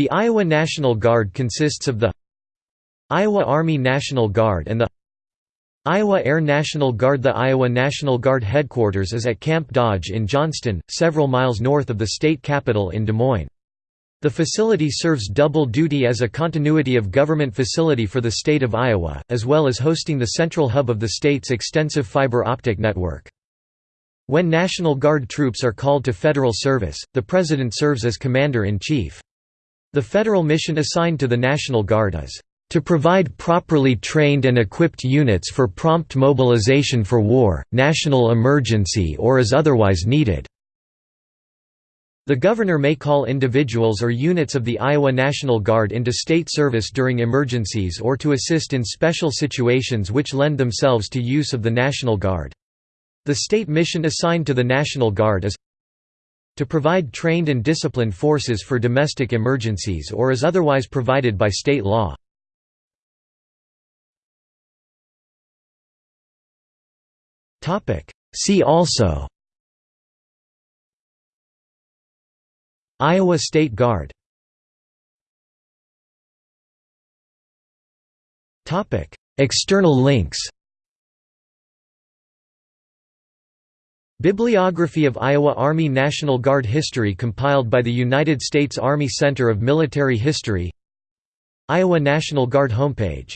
The Iowa National Guard consists of the Iowa Army National Guard and the Iowa Air National Guard The Iowa National Guard headquarters is at Camp Dodge in Johnston, several miles north of the state capital in Des Moines. The facility serves double duty as a continuity of government facility for the state of Iowa, as well as hosting the central hub of the state's extensive fiber optic network. When National Guard troops are called to federal service, the President serves as Commander-in-Chief. The federal mission assigned to the National Guard is to provide properly trained and equipped units for prompt mobilization for war, national emergency or as otherwise needed." The governor may call individuals or units of the Iowa National Guard into state service during emergencies or to assist in special situations which lend themselves to use of the National Guard. The state mission assigned to the National Guard is to provide trained and disciplined forces for domestic emergencies or as otherwise provided by state law. See also Iowa State Guard External links Bibliography of Iowa Army National Guard history compiled by the United States Army Center of Military History Iowa National Guard homepage